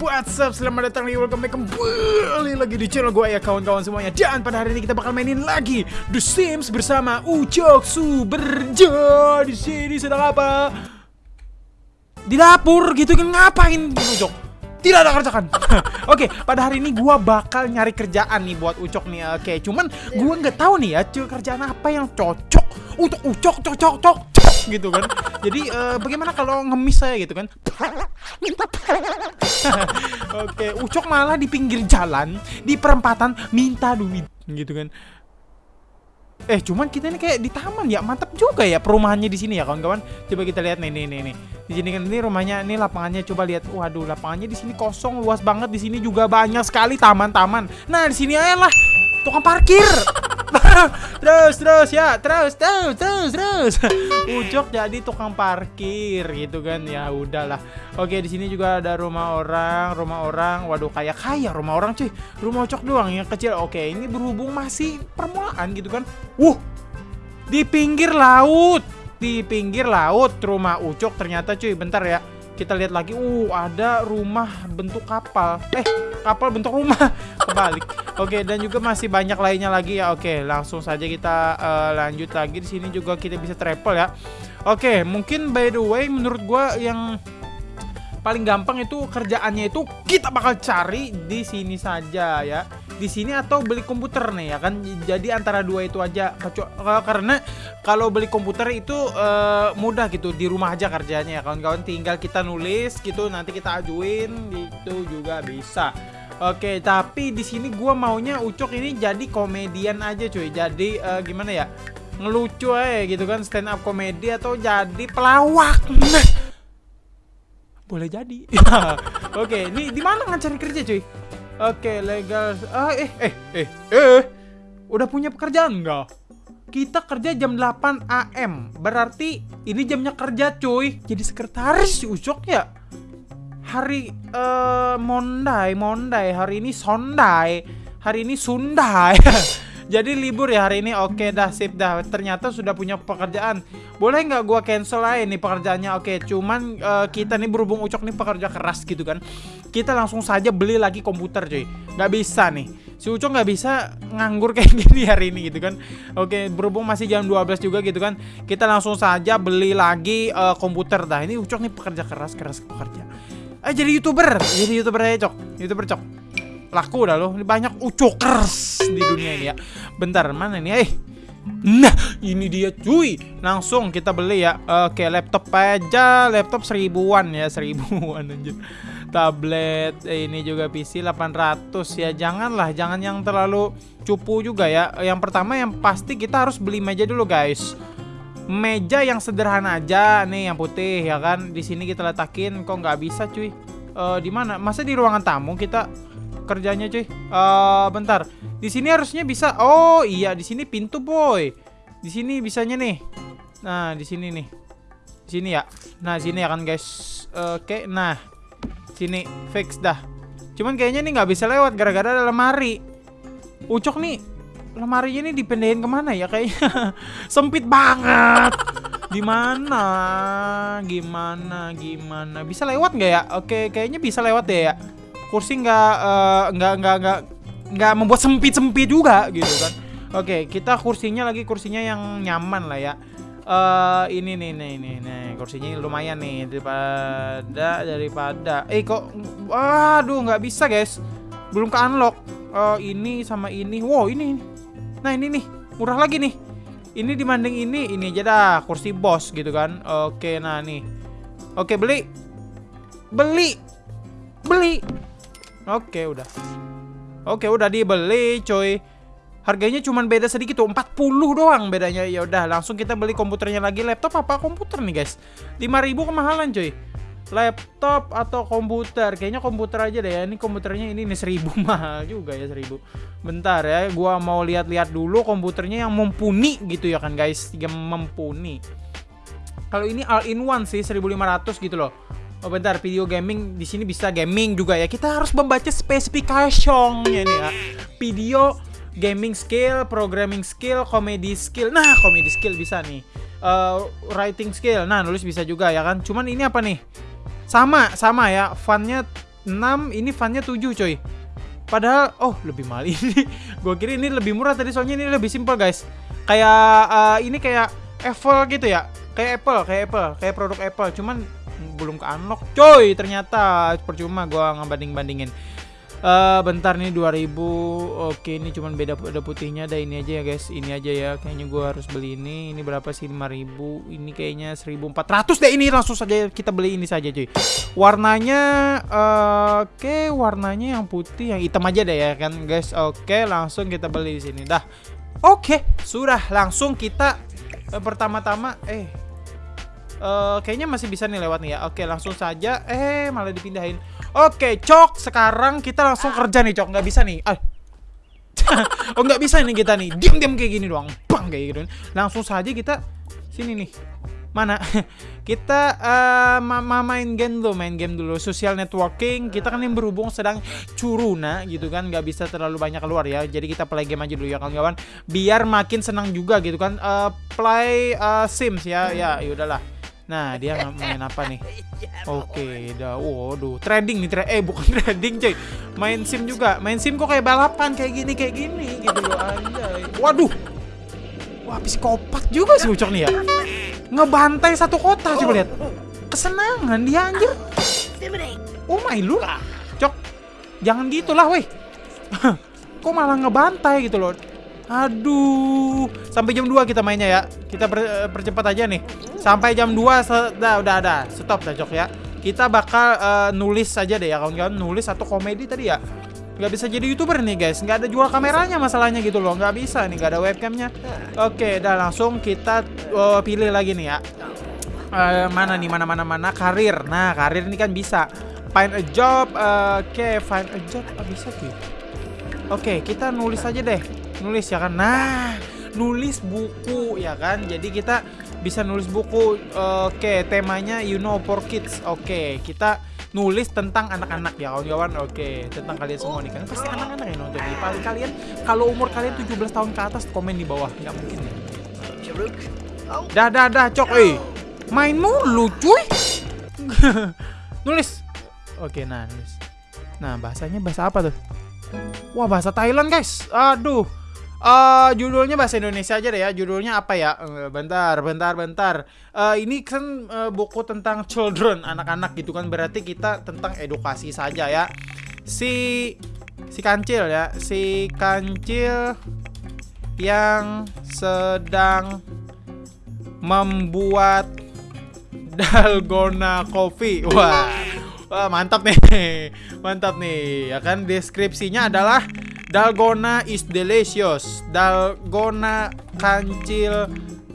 What's up, selamat datang di welcome back. Kembali lagi di channel gue ya kawan-kawan semuanya. Dan pada hari ini kita bakal mainin lagi The Sims bersama Ucok Suberjo Di sini sedang apa? Di dapur gitu kan ngapain? Ucok? Tidak ada kerjaan Oke, pada hari ini gue bakal nyari kerjaan nih buat Ucok nih Oke, cuman gue nggak tahu nih ya kerjaan apa yang cocok untuk Ucok, cocok, cocok, cocok gitu kan. Jadi uh, bagaimana kalau ngemis saya gitu kan Oke, Ucok malah di pinggir jalan, di perempatan minta duit gitu kan. Eh, cuman kita ini kayak di taman ya, mantap juga ya perumahannya di sini ya kawan-kawan. Coba kita lihat nih, nih, nih, nih. Di sini kan ini rumahnya, ini lapangannya coba lihat. Waduh, lapangannya di sini kosong, luas banget. Di sini juga banyak sekali taman-taman. Nah, di sini aja lah tukang parkir. Terus terus ya terus terus terus terus. Ucok jadi tukang parkir gitu kan. Ya udahlah. Oke di sini juga ada rumah orang rumah orang. Waduh kayak kaya rumah orang cuy. Rumah Ucok doang yang kecil. Oke ini berhubung masih permulaan gitu kan. Wuh di pinggir laut. Di pinggir laut rumah Ucok ternyata cuy. Bentar ya kita lihat lagi. Uh ada rumah bentuk kapal. Eh kapal bentuk rumah. Kebalik oke dan juga masih banyak lainnya lagi ya. Oke langsung saja kita uh, lanjut lagi. Di sini juga kita bisa travel ya. Oke mungkin by the way menurut gua yang paling gampang itu kerjaannya itu kita bakal cari di sini saja ya. Di sini atau beli komputer nih ya kan? Jadi antara dua itu aja. Karena kalau beli komputer itu uh, mudah gitu. Di rumah aja kerjanya ya kawan-kawan. Tinggal kita nulis gitu nanti kita ajuin itu juga bisa Oke, tapi di sini gua maunya Ucok ini jadi komedian aja cuy. Jadi uh, gimana ya? Ngelucu aja gitu kan stand up komedi atau jadi pelawak. Nah. Boleh jadi. Oke, ini di mana cari kerja cuy? Oke, legal. Ah, eh, eh, eh, eh. Udah punya pekerjaan enggak? Kita kerja jam 8 AM. Berarti ini jamnya kerja, cuy. Jadi sekretaris Ucok ya. Hari uh, Mondai, Mondai. Hari ini Sondai. Hari ini Sundai. Jadi libur ya hari ini. Oke dah, sip dah. Ternyata sudah punya pekerjaan. Boleh nggak gua cancel aja nih pekerjaannya? Oke, cuman uh, kita nih berhubung Ucok nih pekerja keras gitu kan. Kita langsung saja beli lagi komputer, cuy. Nggak bisa nih. Si Ucok nggak bisa nganggur kayak gini hari ini gitu kan. Oke, berhubung masih jam 12 juga gitu kan. Kita langsung saja beli lagi uh, komputer dah. Ini Ucok nih pekerja keras, keras pekerja. Eh jadi YouTuber, jadi YouTuber aja, Cok. YouTuber, Cok laku dah. Ini banyak ucokers di dunia ini ya. Bentar, mana nih? Eh. Nah, ini dia cuy. Langsung kita beli ya. Oke, laptop aja. Laptop seribuan ya, seribuan anjir. Tablet eh, ini juga PC 800 ya. Janganlah, jangan yang terlalu cupu juga ya. Yang pertama yang pasti kita harus beli meja dulu, guys. Meja yang sederhana aja nih yang putih ya kan. Di sini kita letakin kok nggak bisa cuy. Uh, di mana? Masa di ruangan tamu kita kerjanya cuy. Uh, bentar. Di sini harusnya bisa. Oh iya di sini pintu boy. Di sini bisanya nih. Nah di sini nih. Di sini ya. Nah sini ya kan guys. Oke. Okay, nah sini fix dah. Cuman kayaknya nih nggak bisa lewat gara-gara ada lemari. Ucok nih lemarinya nih dipendehin ke mana ya kayaknya sempit banget. Gimana? Gimana? Gimana? Bisa lewat nggak ya? Oke, kayaknya bisa lewat deh ya kursi nggak uh, nggak nggak nggak nggak membuat sempit sempit juga gitu kan oke kita kursinya lagi kursinya yang nyaman lah ya uh, ini nih nih nih nih kursinya lumayan nih daripada daripada eh kok waduh nggak bisa guys belum ke unlock uh, ini sama ini wow ini nah ini nih murah lagi nih ini dibanding ini ini aja dah kursi bos gitu kan oke nah nih oke beli beli beli Oke, udah. Oke, udah dibeli, coy. Harganya cuma beda sedikit tuh, 40 doang bedanya. Ya udah, langsung kita beli komputernya lagi. Laptop apa komputer nih, guys? 5000 kemahalan, coy. Laptop atau komputer? Kayaknya komputer aja deh ya. Ini komputernya ini nih 1000 mahal juga ya 1000. Bentar ya, gua mau lihat-lihat dulu komputernya yang mumpuni gitu ya kan, guys. Yang mumpuni. Kalau ini all in one sih 1500 gitu loh. Oh bentar, video gaming di sini bisa gaming juga ya. Kita harus membaca spesifikasinya nih ya. Video gaming skill, programming skill, comedy skill. Nah, comedy skill bisa nih. Uh, writing skill. Nah, nulis bisa juga ya kan. Cuman ini apa nih? Sama, sama ya. Funnya 6, ini funnya 7 coy. Padahal oh lebih mahal ini. Gua kira ini lebih murah tadi soalnya ini lebih simpel guys. Kayak uh, ini kayak Apple gitu ya. Kayak Apple, kayak Apple, kayak produk Apple. Cuman belum ke unlock coy ternyata percuma gua ngebanding-bandingin Uh, bentar nih 2000 Oke ini cuman beda beda putihnya ada ini aja ya guys. Ini aja ya kayaknya gua harus beli ini. Ini berapa sih? 5000 Ini kayaknya 1400 deh ini langsung saja kita beli ini saja cuy. Warnanya uh, Oke warnanya yang putih Yang hitam aja deh ya kan guys. Oke langsung kita beli di sini. Dah. Oke sudah. Langsung kita uh, Pertama-tama Eh uh, Kayaknya masih bisa nih lewat nih ya. Oke langsung saja. Eh malah dipindahin Oke, Cok, sekarang kita langsung kerja nih, Cok. Nggak bisa nih. Ah. oh, nggak bisa nih kita nih. Diam-diam kayak gini doang. Bang kayak gitu. Langsung saja kita sini nih. Mana? kita uh, ma main game dulu, main game dulu. Social networking. Kita kan yang berhubung sedang curuna gitu kan, nggak bisa terlalu banyak keluar ya. Jadi kita play game aja dulu ya kawan-kawan. Biar makin senang juga gitu kan. Uh, play uh, Sims ya. Ya, yaudahlah Nah, dia main apa nih? Oke, okay, dah. Waduh, trading nih, tra eh bukan trading, coy. Main SIM juga. Main SIM kok kayak balapan kayak gini, kayak gini gitu loh, anjay. Waduh. Wah, psikopat juga sih Ucok nih ya. Ngebantai satu kota coba lihat. Kesenangan dia anjir. Oh my lu. Cok. Jangan gitulah, weh. kok malah ngebantai gitu loh. Aduh, sampai jam 2 kita mainnya ya. Kita per, eh, percepat aja nih. Sampai jam 2 udah udah ada. Stop dah Jok ya. Kita bakal uh, nulis saja deh ya kawan-kawan, nulis atau komedi tadi ya. Nggak bisa jadi youtuber nih guys, nggak ada jual kameranya masalahnya gitu loh, nggak bisa nih, nggak ada webcamnya. Oke, dah langsung kita uh, pilih lagi nih ya. Uh, mana nih, mana mana mana karir. Nah, karir ini kan bisa. Find a job, uh, oke, okay, find a job, oh, bisa sih. Oke, okay, kita nulis aja deh nulis ya kan? Nah nulis buku ya kan? Jadi kita bisa nulis buku. Oke okay, temanya you know for kids. Oke okay, kita nulis tentang anak-anak ya kawan-kawan. Oke okay, tentang kalian semua nih. Kan pasti anak-anak yang nonton ini. Paling kalian kalau umur kalian 17 tahun ke atas komen di bawah. Nggak mungkin ya? Dah dah dah cok. Eh main mulu cuy nulis. Oke nah nulis. Nah bahasanya bahasa apa tuh? Wah bahasa Thailand guys. Aduh Uh, judulnya bahasa Indonesia aja deh ya. Judulnya apa ya? Uh, bentar, bentar, bentar. Uh, ini kan uh, buku tentang children, anak-anak gitu kan. Berarti kita tentang edukasi saja ya. Si si kancil ya, si kancil yang sedang membuat dalgona coffee. Wah. Wah, mantap nih. Mantap nih. Ya kan deskripsinya adalah Dalgona is delicious. Dalgona kancil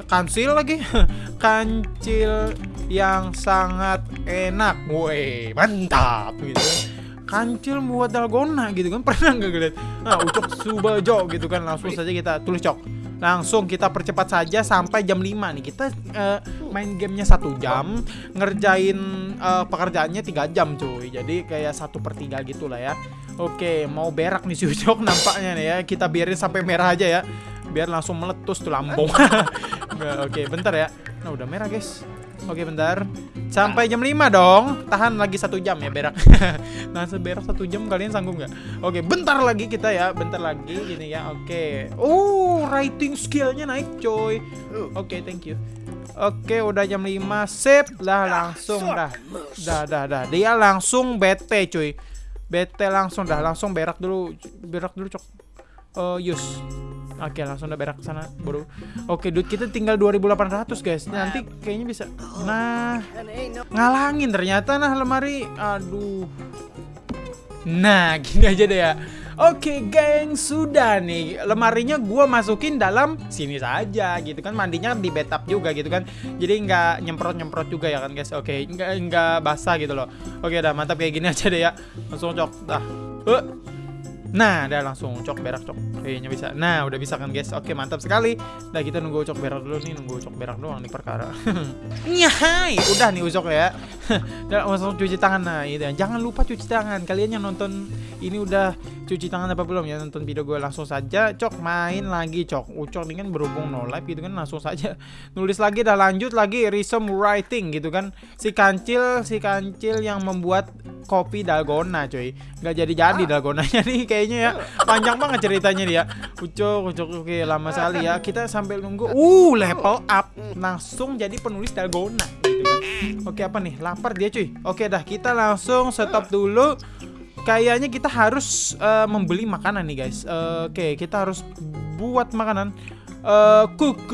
kancil lagi. kancil yang sangat enak. Woi, mantap gitu kan. Kancil buat dalgona gitu kan pernah nggak ngeliat? Nah, ucok subajo gitu kan langsung saja kita tulis cok langsung kita percepat saja sampai jam 5 nih. Kita uh, main gamenya satu jam ngerjain uh, pekerjaannya tiga jam cuy. Jadi kayak satu per tiga gitu lah ya. Oke mau berak nih si Ucok nampaknya nih ya. Kita biarin sampai merah aja ya. Biar langsung meletus tuh lambung. Oke bentar ya. Nah udah merah guys. Oke bentar Sampai jam 5 dong. Tahan lagi satu jam ya berak. Nah seberak satu jam kalian sanggup nggak? Oke bentar lagi kita ya Bentar lagi gini ya Oke. Oh writing skillnya naik coy. Oke thank you. Oke udah jam 5 Sip. Lah langsung dah. Dah dah dah. Dia langsung bete cuy Bete langsung dah. Langsung berak dulu. Berak dulu cok. Uh, Use Oke, langsung udah berak sana, bro. Oke, duit kita tinggal 2800, guys. Nanti kayaknya bisa. Nah, ngalangin ternyata nah lemari. Aduh. Nah, gini aja deh ya. Oke, geng, sudah nih. Lemarinya gua masukin dalam sini saja gitu kan. Mandinya di bathtub juga gitu kan. Jadi nggak nyemprot-nyemprot juga ya kan, guys. Oke, nggak nggak basah gitu loh. Oke, dah mantap kayak gini aja deh ya. Langsung cok. Dah. Uh. Nah, udah langsung cok berak cok. Kayaknya bisa. Nah, udah bisa kan guys. Oke, mantap sekali. Nah, kita nunggu cok berak dulu nih, nunggu cok berak doang nih perkara. Nyahai, udah nih ucok ya. udah langsung cuci tangan nah, itu. Jangan lupa cuci tangan. Kalian yang nonton ini udah cuci tangan apa belum? Ya nonton video gue langsung saja. Cok main lagi cok. Ucok ini kan berhubung no live gitu kan langsung saja. Nulis lagi dah lanjut lagi resume writing gitu kan. Si kancil si kancil yang membuat kopi dalgona cuy. Nggak jadi jadi dalgonanya nih kayaknya ya. Panjang banget ceritanya dia. Ucok ucok oke lama sekali ya. Kita sambil nunggu. Uh level up. Langsung jadi penulis dalgona gitu kan. Oke apa nih? Lapar dia cuy. Oke dah kita langsung stop dulu kayaknya kita harus uh, membeli makanan nih guys. Uh, Oke, okay, kita harus buat makanan. Uh, cook,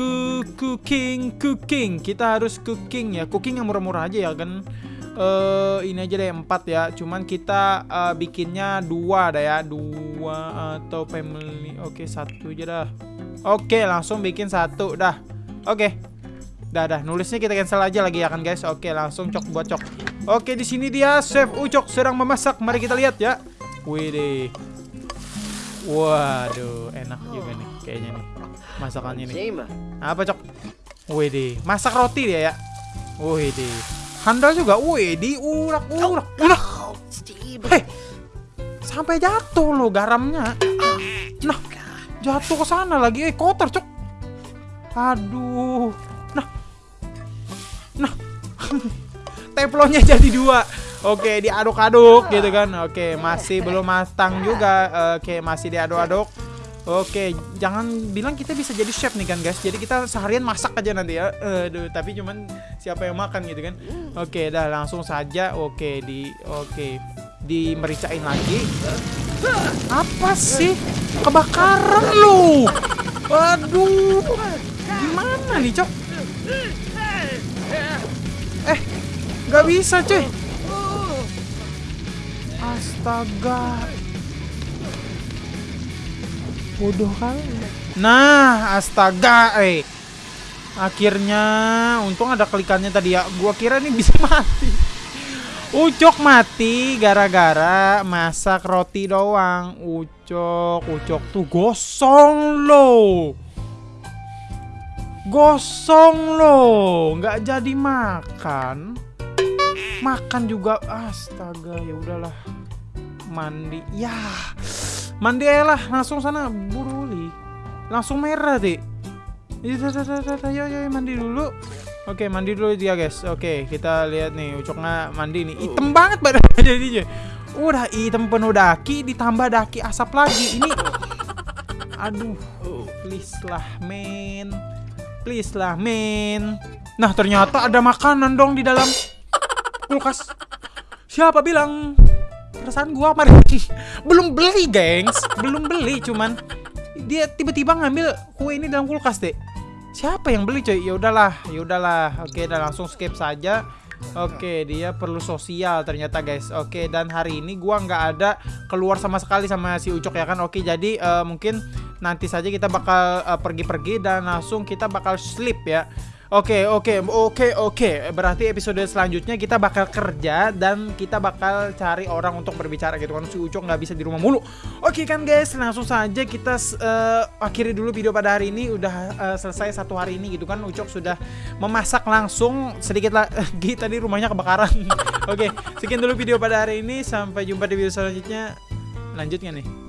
cooking, cooking. Kita harus cooking ya. Cooking yang murah-murah aja ya kan. Uh, ini aja deh empat ya. Cuman kita uh, bikinnya dua dah ya. Dua atau family. Oke, okay, satu aja dah. Oke, okay, langsung bikin satu dah. Oke. Okay. Dah dah. Nulisnya kita cancel aja lagi ya kan guys. Oke, langsung cok buat cok. Oke, di sini dia Chef Ucok sedang memasak. Mari kita lihat ya. Wih deh. Waduh, enak juga nih kayaknya nih masakannya nih. Apa, Cok? Wih deh, masak roti dia ya. Wih deh. Handal juga. Wih di urak. Hei. Sampai jatuh loh garamnya. Nah, jatuh ke sana lagi. Eh, kotor, Cok. Aduh. Nah. Nah. teflonnya jadi dua Oke, diaduk-aduk gitu kan. Oke, masih belum matang juga. Oke, masih diaduk-aduk. Oke, jangan bilang kita bisa jadi chef nih kan guys. Jadi kita seharian masak aja nanti ya. Aduh, tapi cuman siapa yang makan gitu kan. Oke, dah langsung saja. Oke, di oke. Di mericain lagi. Apa sih? Kebakaran lu. Waduh. Gimana nih, Cok? Gak bisa cuy. Astaga. Bodoh kali. Nah astaga eh. Akhirnya Untung ada klikannya tadi ya. Gua kira ini bisa mati. Ucok mati gara-gara masak roti doang. Ucok Ucok tuh gosong loh. Gosong loh. Nggak jadi makan makan juga astaga ya udahlah mandi ya mandi aja lah langsung sana buruli langsung merah deh Ayo, ayo, mandi dulu Oke, mandi dulu dia, guys. Oke, kita lihat nih ucoknya mandi nih. Hitam banget badannya jadinya. Udah hitam penuh daki ditambah daki asap lagi. Ini Aduh, please lah, men. Please lah, men. Nah, ternyata ada makanan dong di dalam kulkas. Siapa bilang? Perasaan gua mari belum beli gengs. Belum beli cuman. Dia tiba-tiba ngambil kue ini dalam kulkas deh siapa yang beli coy? Ya udahlah ya udahlah. Oke dan langsung skip saja. Oke, dia perlu sosial ternyata guys. Oke, dan hari ini gua nggak ada keluar sama sekali sama si Ucok ya kan. Oke, jadi uh, mungkin nanti saja kita bakal eh, pergi-pergi uh, dan langsung kita bakal sleep ya. Oke, oke, oke, oke. Berarti episode selanjutnya kita bakal kerja dan kita bakal cari orang untuk berbicara gitu kan. Si Ucok nggak bisa di rumah mulu. Oke kan guys, langsung saja kita uh, akhiri dulu video pada hari ini. Udah uh, selesai satu hari ini gitu kan. Ucok sudah memasak langsung sedikit lagi tadi rumahnya kebakaran. oke, sekian dulu video pada hari ini. Sampai jumpa di video selanjutnya. Lanjutnya nih.